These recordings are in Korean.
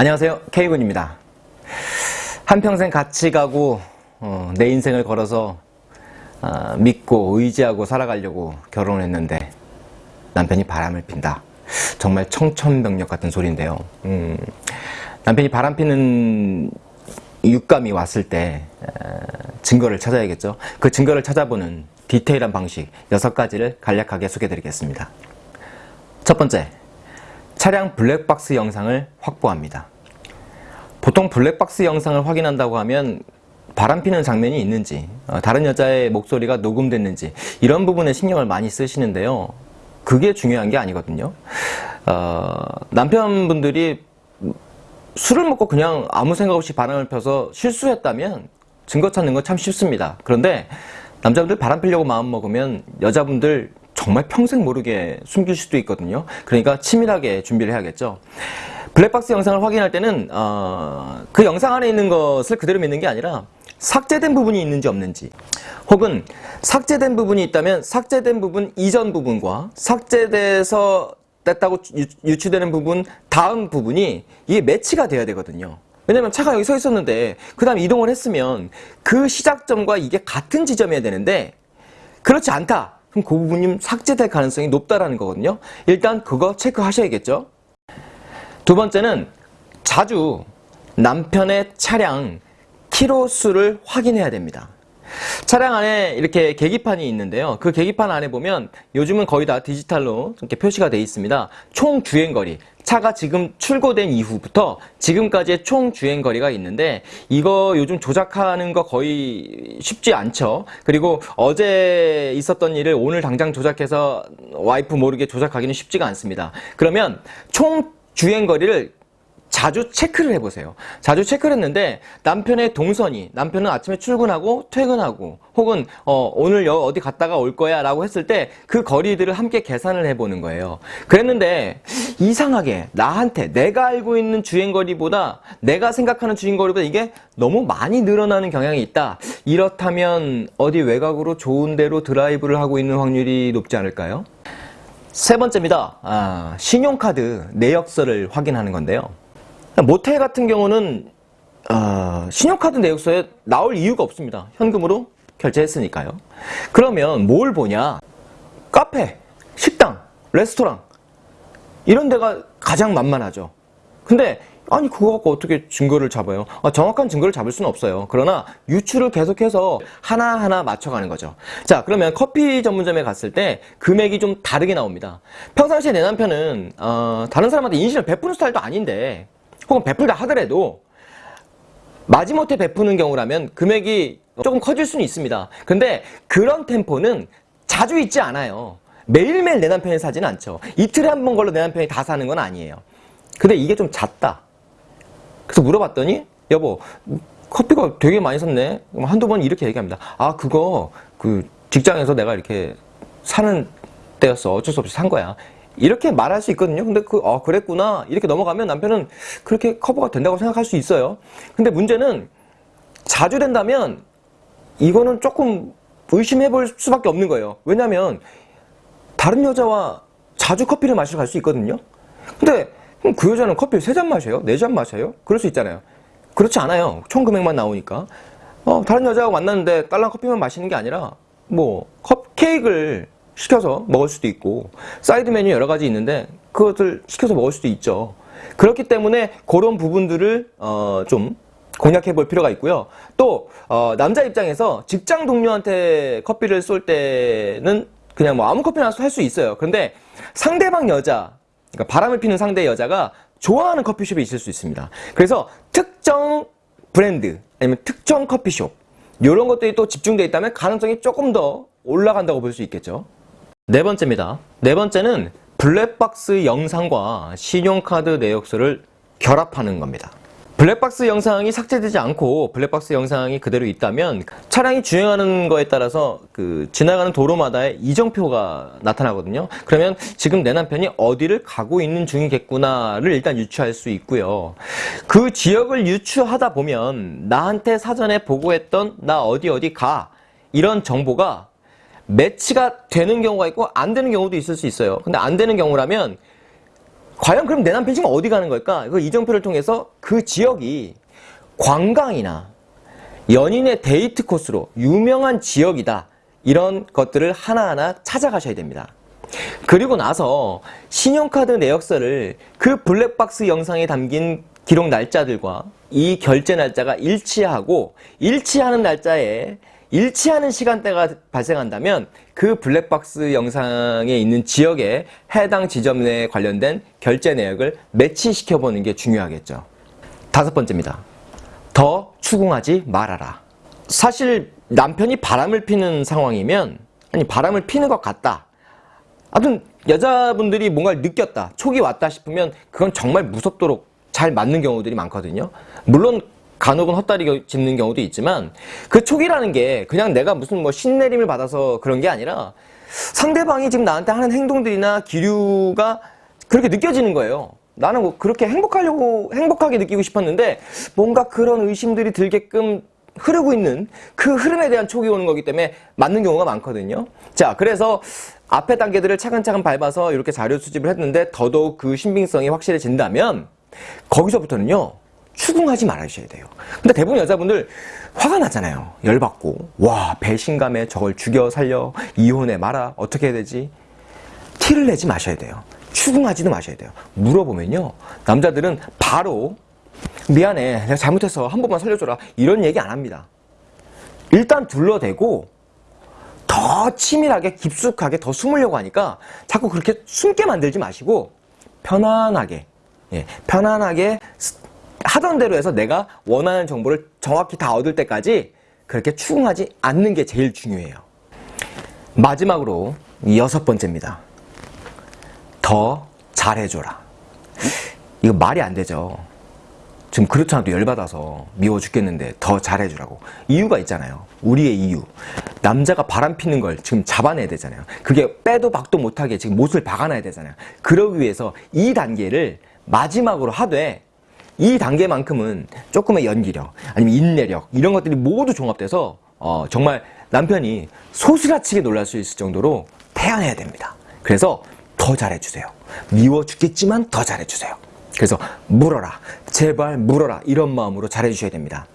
안녕하세요. K군입니다. 한평생 같이 가고 어, 내 인생을 걸어서 어, 믿고 의지하고 살아가려고 결혼했는데 남편이 바람을 핀다. 정말 청천벽력 같은 소리인데요. 음, 남편이 바람 피는 육감이 왔을 때 어, 증거를 찾아야겠죠? 그 증거를 찾아보는 디테일한 방식 6가지를 간략하게 소개해 드리겠습니다. 첫 번째 차량 블랙박스 영상을 확보합니다. 보통 블랙박스 영상을 확인한다고 하면 바람피는 장면이 있는지 어, 다른 여자의 목소리가 녹음됐는지 이런 부분에 신경을 많이 쓰시는데요. 그게 중요한 게 아니거든요. 어, 남편분들이 술을 먹고 그냥 아무 생각 없이 바람을 펴서 실수했다면 증거 찾는 건 참 쉽습니다. 그런데 남자분들 바람 피려고 마음먹으면 여자분들 정말 평생 모르게 숨길 수도 있거든요. 그러니까 치밀하게 준비를 해야겠죠. 블랙박스 영상을 확인할 때는 어, 그 영상 안에 있는 것을 그대로 믿는 게 아니라 삭제된 부분이 있는지 없는지 혹은 삭제된 부분이 있다면 삭제된 부분 이전 부분과 삭제돼서 됐다고 유추되는 부분 다음 부분이 이게 매치가 돼야 되거든요. 왜냐면 차가 여기 서 있었는데 그 다음 이동을 했으면 그 시작점과 이게 같은 지점이어야 되는데 그렇지 않다. 그럼 그 부분이 삭제될 가능성이 높다라는 거거든요. 일단 그거 체크하셔야겠죠. 두 번째는 자주 남편의 차량 키로수를 확인해야 됩니다. 차량 안에 이렇게 계기판이 있는데요. 그 계기판 안에 보면 요즘은 거의 다 디지털로 이렇게 표시가 되어 있습니다. 총 주행거리, 차가 지금 출고된 이후부터 지금까지의 총 주행 거리가 있는데 이거 요즘 조작하는 거 거의 쉽지 않죠. 그리고 어제 있었던 일을 오늘 당장 조작해서 와이프 모르게 조작하기는 쉽지가 않습니다. 그러면 총 주행 거리를 자주 체크를 해보세요. 자주 체크를 했는데 남편의 동선이 남편은 아침에 출근하고 퇴근하고 혹은 어, 오늘 어디 갔다가 올 거야 라고 했을 때 그 거리들을 함께 계산을 해보는 거예요. 그랬는데 이상하게 나한테 내가 알고 있는 주행거리보다 내가 생각하는 주행거리보다 이게 너무 많이 늘어나는 경향이 있다. 이렇다면 어디 외곽으로 좋은 데로 드라이브를 하고 있는 확률이 높지 않을까요? 세 번째입니다. 아, 신용카드 내역서를 확인하는 건데요. 모텔 같은 경우는 어, 신용카드 내역서에 나올 이유가 없습니다. 현금으로 결제했으니까요. 그러면 뭘 보냐? 카페, 식당, 레스토랑 이런 데가 가장 만만하죠. 근데 아니 그거 갖고 어떻게 증거를 잡아요? 아, 정확한 증거를 잡을 수는 없어요. 그러나 유추를 계속해서 하나하나 맞춰가는 거죠. 자 그러면 커피 전문점에 갔을 때 금액이 좀 다르게 나옵니다. 평상시에 내 남편은 어, 다른 사람한테 인신을 베푸는 스타일도 아닌데 혹은 베풀다 하더라도 마지못해 베푸는 경우라면 금액이 조금 커질 수는 있습니다. 근데 그런 템포는 자주 있지 않아요. 매일매일 내 남편이 사지는 않죠. 이틀에 한 번 걸로 내 남편이 다 사는 건 아니에요. 근데 이게 좀 잦다. 그래서 물어봤더니 여보 커피가 되게 많이 샀네. 한두 번 이렇게 얘기합니다. 아 그거 그 직장에서 내가 이렇게 사는 때였어. 어쩔 수 없이 산 거야. 이렇게 말할 수 있거든요. 근데 그, 어, 그랬구나. 이렇게 넘어가면 남편은 그렇게 커버가 된다고 생각할 수 있어요. 근데 문제는 자주 된다면 이거는 조금 의심해 볼 수밖에 없는 거예요. 왜냐면 다른 여자와 자주 커피를 마시러 갈 수 있거든요. 근데 그 여자는 커피를 세 잔 마셔요? 네 잔 마셔요? 그럴 수 있잖아요. 그렇지 않아요. 총 금액만 나오니까. 어, 다른 여자하고 만났는데 딸랑 커피만 마시는 게 아니라 뭐 컵, 케이크를 시켜서 먹을 수도 있고 사이드 메뉴 여러 가지 있는데 그것을 시켜서 먹을 수도 있죠. 그렇기 때문에 그런 부분들을 어, 좀 공략해 볼 필요가 있고요. 또 어, 남자 입장에서 직장 동료한테 커피를 쏠 때는 그냥 뭐 아무 커피나 할 수 있어요. 그런데 상대방 여자, 그러니까 바람을 피는 상대 여자가 좋아하는 커피숍이 있을 수 있습니다. 그래서 특정 브랜드 아니면 특정 커피숍 이런 것들이 또 집중되어 있다면 가능성이 조금 더 올라간다고 볼 수 있겠죠. 네 번째입니다. 네 번째는 블랙박스 영상과 신용카드 내역서를 결합하는 겁니다. 블랙박스 영상이 삭제되지 않고 블랙박스 영상이 그대로 있다면 차량이 주행하는 거에 따라서 그 지나가는 도로마다의 이정표가 나타나거든요. 그러면 지금 내 남편이 어디를 가고 있는 중이겠구나를 일단 유추할 수 있고요. 그 지역을 유추하다 보면 나한테 사전에 보고했던 나 어디 어디 가 이런 정보가 매치가 되는 경우가 있고 안 되는 경우도 있을 수 있어요. 근데 안 되는 경우라면 과연 그럼 내 남편 지금 어디 가는 걸까? 그 이정표를 통해서 그 지역이 관광이나 연인의 데이트 코스로 유명한 지역이다. 이런 것들을 하나하나 찾아가셔야 됩니다. 그리고 나서 신용카드 내역서를 그 블랙박스 영상에 담긴 기록 날짜들과 이 결제 날짜가 일치하고 일치하는 날짜에 일치하는 시간대가 발생한다면 그 블랙박스 영상에 있는 지역에 해당 지점 내에 관련된 결제 내역을 매치시켜 보는 게 중요하겠죠. 다섯 번째입니다. 더 추궁하지 말아라. 사실 남편이 바람을 피는 상황이면 아니 바람을 피는 것 같다. 아무튼 여자분들이 뭔가를 느꼈다. 촉이 왔다 싶으면 그건 정말 무섭도록 잘 맞는 경우들이 많거든요. 물론 간혹은 헛다리 짚는 경우도 있지만 그 촉이라는 게 그냥 내가 무슨 뭐 신내림을 받아서 그런 게 아니라 상대방이 지금 나한테 하는 행동들이나 기류가 그렇게 느껴지는 거예요. 나는 뭐 그렇게 행복하려고 행복하게 느끼고 싶었는데 뭔가 그런 의심들이 들게끔 흐르고 있는 그 흐름에 대한 촉이 오는 거기 때문에 맞는 경우가 많거든요. 자, 그래서 앞에 단계들을 차근차근 밟아서 이렇게 자료 수집을 했는데 더더욱 그 신빙성이 확실해진다면 거기서부터는요. 추궁하지 말아주셔야 돼요. 근데 대부분 여자분들 화가 나잖아요. 열받고 와 배신감에 저걸 죽여 살려 이혼해 말아 어떻게 해야 되지? 티를 내지 마셔야 돼요. 추궁하지도 마셔야 돼요. 물어보면요. 남자들은 바로 미안해 내가 잘못했어 한 번만 살려줘라 이런 얘기 안 합니다. 일단 둘러대고 더 치밀하게 깊숙하게 더 숨으려고 하니까 자꾸 그렇게 숨게 만들지 마시고 편안하게 예, 편안하게 하던 대로 해서 내가 원하는 정보를 정확히 다 얻을 때까지 그렇게 추궁하지 않는 게 제일 중요해요. 마지막으로 여섯 번째입니다. 더 잘해줘라. 이거 말이 안 되죠. 지금 그렇잖아도 열받아서 미워 죽겠는데 더 잘해주라고. 이유가 있잖아요. 우리의 이유. 남자가 바람 피는 걸 지금 잡아내야 되잖아요. 그게 빼도 박도 못하게 지금 못을 박아놔야 되잖아요. 그러기 위해서 이 단계를 마지막으로 하되 이 단계만큼은 조금의 연기력 아니면 인내력 이런 것들이 모두 종합돼서 어, 정말 남편이 소스라치게 놀랄 수 있을 정도로 태연해야 됩니다. 그래서 더 잘해주세요. 미워 죽겠지만 더 잘해주세요. 그래서 물어라 제발 물어라 이런 마음으로 잘해주셔야 됩니다.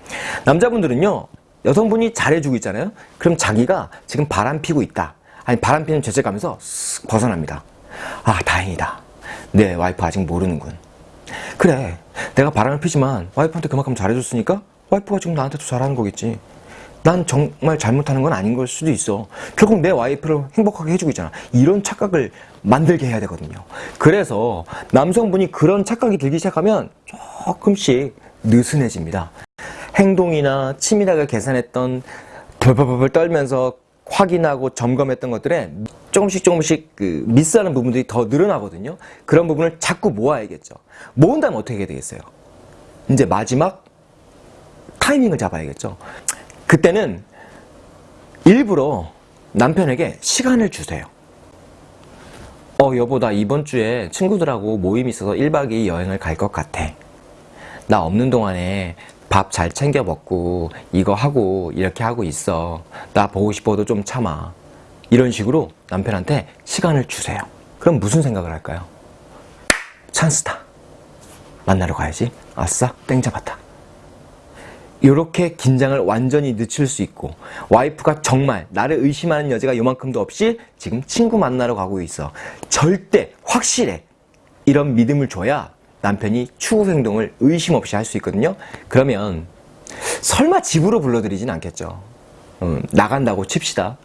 남자분들은요 여성분이 잘해주고 있잖아요. 그럼 자기가 지금 바람 피고 있다. 아니 바람 피는 죄책감에서 쓱 벗어납니다. 아 다행이다. 내 와이프 아직 모르는군. 그래 내가 바람을 피지만 와이프한테 그만큼 잘해줬으니까 와이프가 지금 나한테도 잘하는 거겠지. 난 정말 잘못하는 건 아닌 걸 수도 있어. 결국 내 와이프를 행복하게 해주고 있잖아. 이런 착각을 만들게 해야 되거든요. 그래서 남성분이 그런 착각이 들기 시작하면 조금씩 느슨해집니다. 행동이나 치밀하게 계산했던 벌벌벌 떨면서 확인하고 점검했던 것들에 조금씩 조금씩 그 미스하는 부분들이 더 늘어나거든요. 그런 부분을 자꾸 모아야겠죠. 모은다면 어떻게 되겠어요? 이제 마지막 타이밍을 잡아야겠죠. 그때는 일부러 남편에게 시간을 주세요. 어 여보 나 이번 주에 친구들하고 모임 있어서 1박 2일 여행을 갈 것 같아. 나 없는 동안에 밥 잘 챙겨 먹고 이거 하고 이렇게 하고 있어. 나 보고 싶어도 좀 참아. 이런 식으로 남편한테 시간을 주세요. 그럼 무슨 생각을 할까요? 찬스다. 만나러 가야지. 아싸, 땡 잡았다. 이렇게 긴장을 완전히 늦출 수 있고 와이프가 정말 나를 의심하는 여자가 요만큼도 없이 지금 친구 만나러 가고 있어. 절대 확실해. 이런 믿음을 줘야 남편이 추후 행동을 의심 없이 할 수 있거든요. 그러면 설마 집으로 불러들이진 않겠죠. 음, 나간다고 칩시다.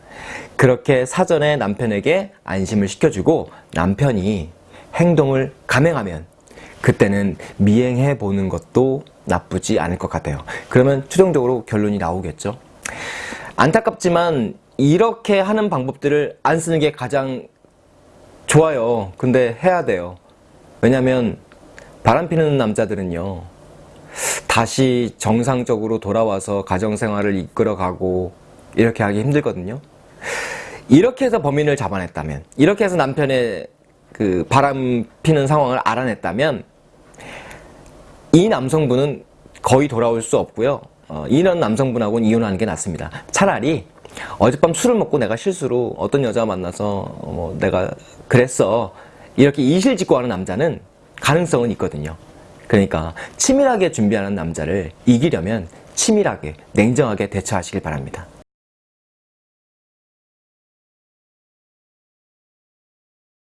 그렇게 사전에 남편에게 안심을 시켜주고 남편이 행동을 감행하면 그때는 미행해 보는 것도 나쁘지 않을 것 같아요. 그러면 최종적으로 결론이 나오겠죠. 안타깝지만 이렇게 하는 방법들을 안 쓰는 게 가장 좋아요. 근데 해야 돼요. 왜냐면 바람 피는 남자들은요. 다시 정상적으로 돌아와서 가정생활을 이끌어가고 이렇게 하기 힘들거든요. 이렇게 해서 범인을 잡아냈다면 이렇게 해서 남편의 그 바람 피는 상황을 알아냈다면 이 남성분은 거의 돌아올 수 없고요. 어, 이런 남성분하고는 이혼하는 게 낫습니다. 차라리 어젯밤 술을 먹고 내가 실수로 어떤 여자 만나서 어, 뭐 내가 그랬어 이렇게 이실직고 하는 남자는 가능성은 있거든요. 그러니까 치밀하게 준비하는 남자를 이기려면 치밀하게, 냉정하게 대처하시길 바랍니다.